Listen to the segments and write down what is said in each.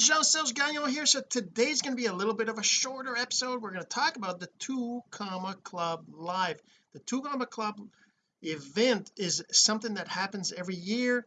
Jean-Serge Gagnon here. So today's going to be a little bit of a shorter episode. We're going to talk about the two comma club live. The two comma club event is something that happens every year.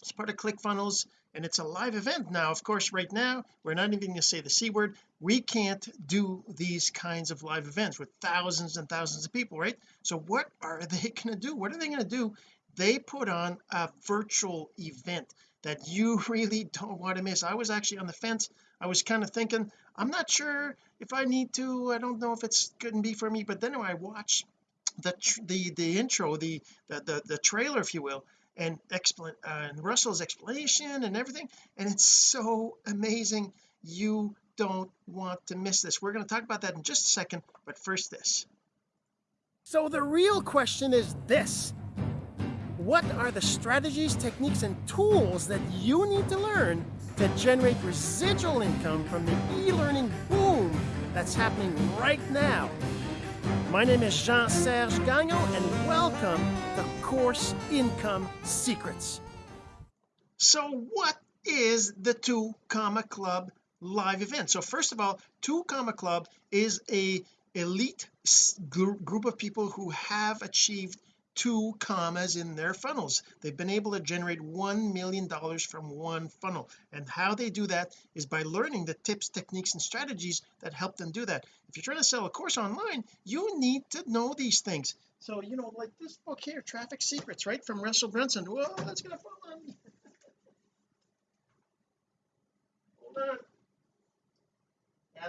It's part of ClickFunnels and it's a live event. Now of course right now we're not even going to say the c word. We can't do these kinds of live events with thousands and thousands of people right? So what are they going to do? What are they going to do? They put on a virtual event that you really don't want to miss. I was actually on the fence. I was kind of thinking I'm not sure if I need to I don't know if it's going to be for me. But then I watched the the the intro the the the, the trailer if you will and explain uh, and Russell's explanation and everything and it's so amazing. You don't want to miss this. We're going to talk about that in just a second but first this. So the real question is this what are the strategies techniques and tools that you need to learn to generate residual income from the e-learning boom that's happening right now my name is Jean-Serge Gagnon and welcome to Course Income Secrets. So what is the Two Comma Club live event? So first of all, Two Comma Club is a elite group of people who have achieved two commas in their funnels. They've been able to generate one million dollars from one funnel. And how they do that is by learning the tips techniques and strategies that help them do that. If you're trying to sell a course online you need to know these things. So you know like this book here traffic secrets right from Russell Brunson. Whoa that's gonna fall on me. Hold on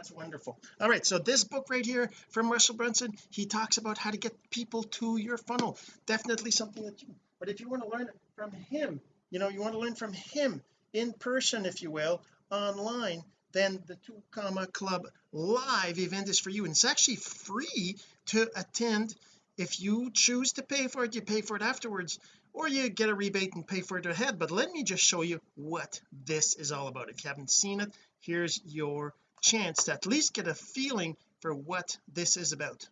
that's wonderful. All right so this book right here from Russell Brunson he talks about how to get people to your funnel. Definitely something that you but if you want to learn from him you know you want to learn from him in person if you will online then the two comma club live event is for you. And it's actually free to attend if you choose to pay for it you pay for it afterwards or you get a rebate and pay for it ahead. But let me just show you what this is all about. If you haven't seen it here's your chance to at least get a feeling for what this is about.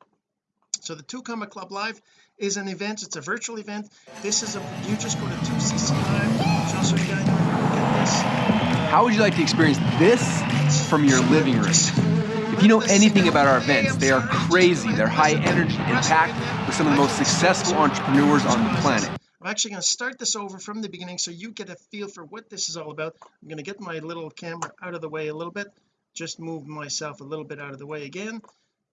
So the two comma club live is an event it's a virtual event. This is a you just go to 2cc live just so you guys get this. How would you like to experience this from your living room? If you know anything about our events they are crazy. They're high energy and packed with some of the most successful entrepreneurs on the planet. I'm actually going to start this over from the beginning so you get a feel for what this is all about. I'm going to get my little camera out of the way a little bit just move myself a little bit out of the way again.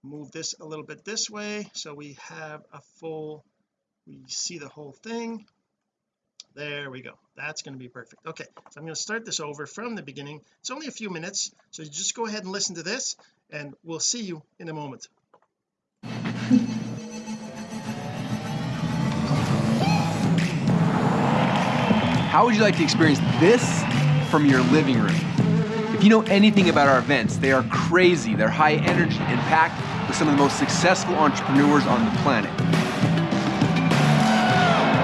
Move this a little bit this way. So we have a full we see the whole thing. There we go. That's going to be perfect. Okay so I'm going to start this over from the beginning. It's only a few minutes so just go ahead and listen to this and we'll see you in a moment. How would you like to experience this from your living room if you know anything about our events, they are crazy, they're high energy and packed with some of the most successful entrepreneurs on the planet.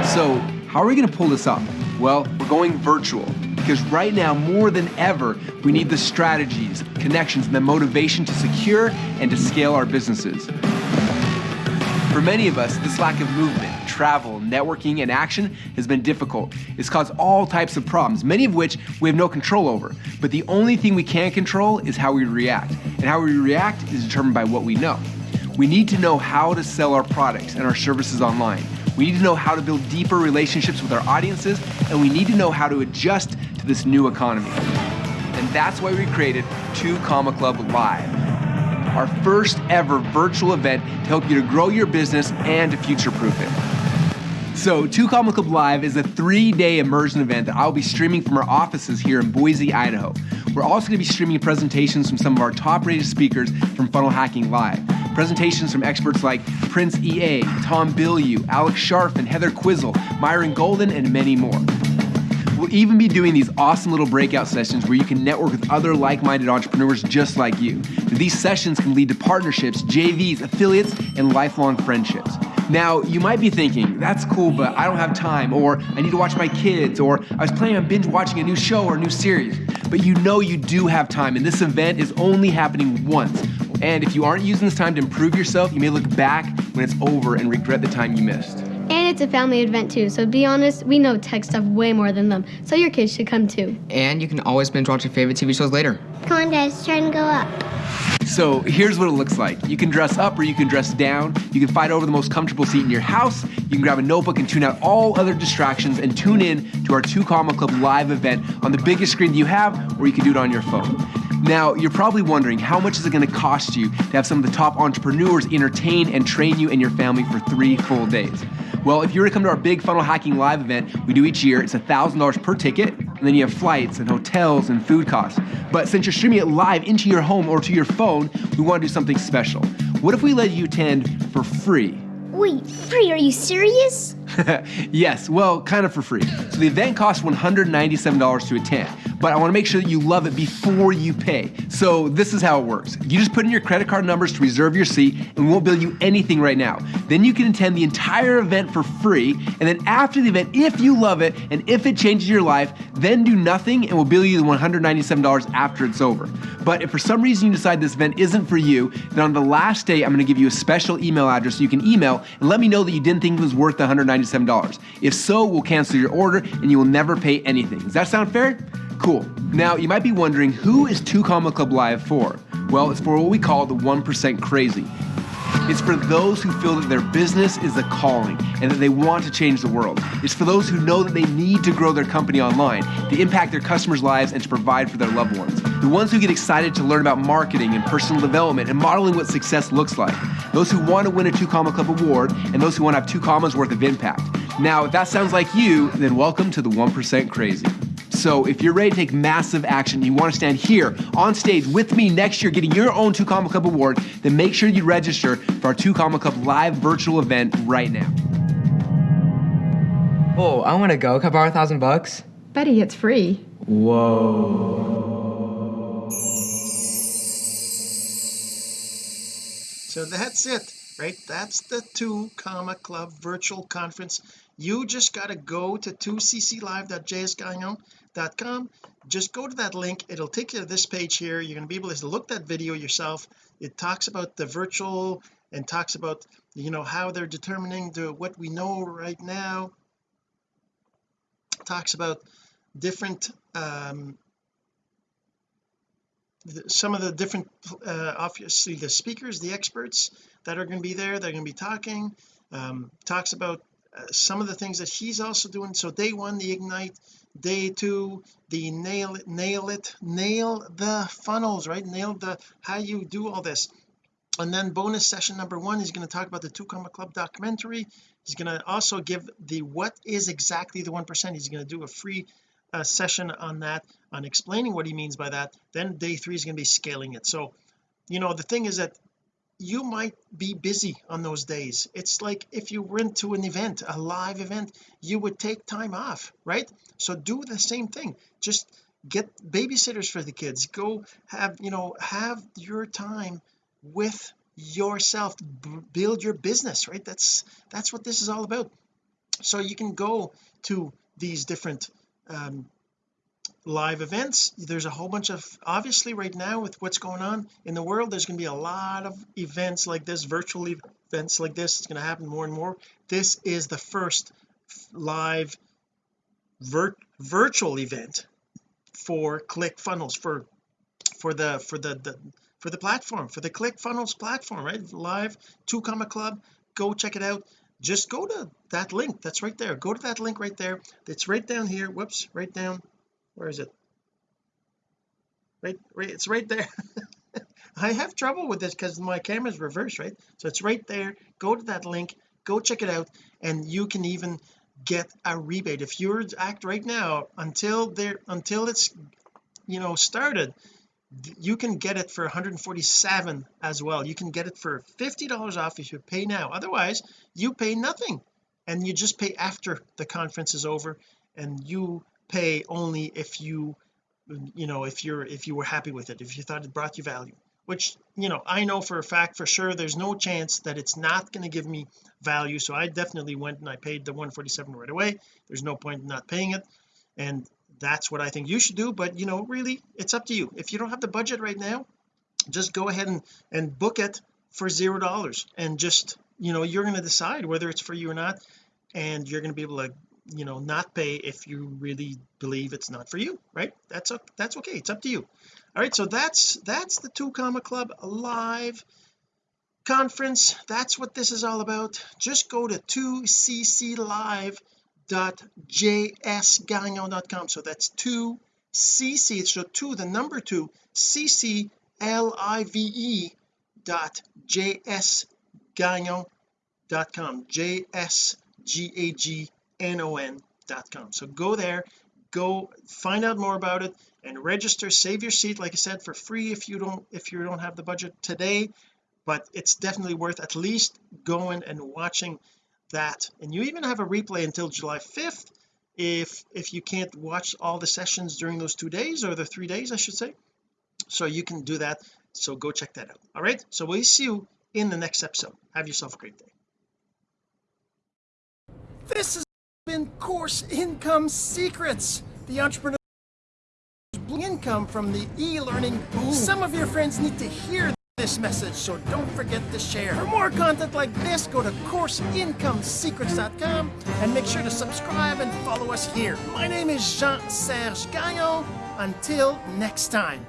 So, how are we going to pull this off? Well, we're going virtual because right now, more than ever, we need the strategies, connections, and the motivation to secure and to scale our businesses. For many of us, this lack of movement, travel, networking, and action has been difficult. It's caused all types of problems, many of which we have no control over. But the only thing we can control is how we react. And how we react is determined by what we know. We need to know how to sell our products and our services online. We need to know how to build deeper relationships with our audiences, and we need to know how to adjust to this new economy. And that's why we created Two Comma Club Live our first ever virtual event to help you to grow your business and to future-proof it. So, Two Comma Club Live is a three-day immersion event that I'll be streaming from our offices here in Boise, Idaho. We're also going to be streaming presentations from some of our top-rated speakers from Funnel Hacking Live. Presentations from experts like Prince EA, Tom Bilyeu, Alex Charfen, and Heather Quizzle, Myron Golden, and many more. We'll even be doing these awesome little breakout sessions where you can network with other like-minded entrepreneurs just like you. These sessions can lead to partnerships, JVs, affiliates, and lifelong friendships. Now, you might be thinking, that's cool, but I don't have time, or I need to watch my kids, or I was planning on binge watching a new show or a new series. But you know you do have time, and this event is only happening once. And if you aren't using this time to improve yourself, you may look back when it's over and regret the time you missed. And it's a family event too, so to be honest, we know tech stuff way more than them, so your kids should come too. And you can always binge watch your favorite TV shows later. Come on, guys, try and go up. So here's what it looks like. You can dress up or you can dress down. You can fight over the most comfortable seat in your house. You can grab a notebook and tune out all other distractions and tune in to our 2 Comma Club live event on the biggest screen you have, or you can do it on your phone. Now, you're probably wondering how much is it going to cost you to have some of the top entrepreneurs entertain and train you and your family for three full days? Well, if you were to come to our big funnel hacking live event we do each year, it's $1,000 per ticket, and then you have flights and hotels and food costs. But since you're streaming it live into your home or to your phone, we want to do something special. What if we let you attend for free? Wait, free? Are you serious? yes, well, kind of for free. So the event costs $197 to attend, but I want to make sure that you love it before you pay. So this is how it works. You just put in your credit card numbers to reserve your seat, and we won't bill you anything right now. Then you can attend the entire event for free, and then after the event, if you love it and if it changes your life, then do nothing and we'll bill you the $197 after it's over. But if for some reason you decide this event isn't for you, then on the last day, I'm going to give you a special email address so you can email and let me know that you didn't think it was worth the $197. If so, we'll cancel your order and you will never pay anything. Does that sound fair? Cool. Now, you might be wondering who is 2 Comma Club Live for? Well, it's for what we call the 1% crazy. It's for those who feel that their business is a calling and that they want to change the world. It's for those who know that they need to grow their company online, to impact their customers' lives, and to provide for their loved ones. The ones who get excited to learn about marketing and personal development and modeling what success looks like. Those who want to win a 2 Comma Club award and those who want to have two commas worth of impact. Now, if that sounds like you, then welcome to the 1% Crazy. So if you're ready to take massive action, you want to stand here on stage with me next year getting your own 2 Comma Club award, then make sure you register for our 2 Comma Club live virtual event right now. Oh, I want to go. Can I borrow a thousand bucks? Betty, it's free. Whoa. So that's it, right? That's the 2 Comma Club virtual conference. You just got to go to 2cclive.jsgagnon.com. Just go to that link. It'll take you to this page here. You're going to be able to look that video yourself. It talks about the virtual and talks about, you know, how they're determining the what we know right now. Talks about different um, some of the different uh, obviously the speakers the experts that are going to be there they're going to be talking um, talks about uh, some of the things that he's also doing. So day one the ignite day two the nail it nail it nail the funnels right? Nail the how you do all this. And then bonus session number one he's going to talk about the 2 comma club documentary. He's going to also give the what is exactly the one percent. He's going to do a free uh, session on that on explaining what he means by that then day three is going to be scaling it. So you know the thing is that you might be busy on those days. It's like if you went to an event a live event you would take time off right? So do the same thing. Just get babysitters for the kids. Go have you know have your time with yourself. Build your business right? That's that's what this is all about. So you can go to these different um, live events. There's a whole bunch of obviously right now with what's going on in the world there's going to be a lot of events like this virtual events like this. It's going to happen more and more. This is the first live vir virtual event for ClickFunnels for for the for the, the for the platform for the ClickFunnels platform right? Live 2 comma club go check it out just go to that link. That's right there. Go to that link right there. It's right down here. Whoops right down. Where is it? Right right it's right there. I have trouble with this because my camera's reversed right? So it's right there. Go to that link. Go check it out and you can even get a rebate. If you're act right now until there until it's you know started you can get it for 147 as well. You can get it for $50 off if you pay now. Otherwise you pay nothing. And you just pay after the conference is over and you pay only if you you know if you're if you were happy with it if you thought it brought you value which you know I know for a fact for sure there's no chance that it's not going to give me value. So I definitely went and I paid the 147 right away. There's no point in not paying it. And that's what I think you should do but you know really it's up to you. If you don't have the budget right now just go ahead and and book it for zero dollars and just you know you're going to decide whether it's for you or not and you're going to be able to you know not pay if you really believe it's not for you right? That's up that's okay. It's up to you. All right so that's that's the two comma club live conference. That's what this is all about. Just go to 2cclive.jsgagnon.com so that's 2cc so 2 the number 2 cc l-i-v-e dot jsgagnon dot com j-s-g-a-g-n-o-n dot com. So go there go find out more about it and register save your seat like I said for free if you don't if you don't have the budget today but it's definitely worth at least going and watching that. And you even have a replay until July 5th if if you can't watch all the sessions during those two days or the three days I should say. So you can do that. So go check that out. All right? So we'll see you in the next episode. Have yourself a great day. This has been course income secrets the entrepreneur income from the e-learning. Boom some of your friends need to hear this message so don't forget to share. For more content like this go to courseincomesecrets.com and make sure to subscribe and follow us here. My name is Jean-Serge Gagnon. Until next time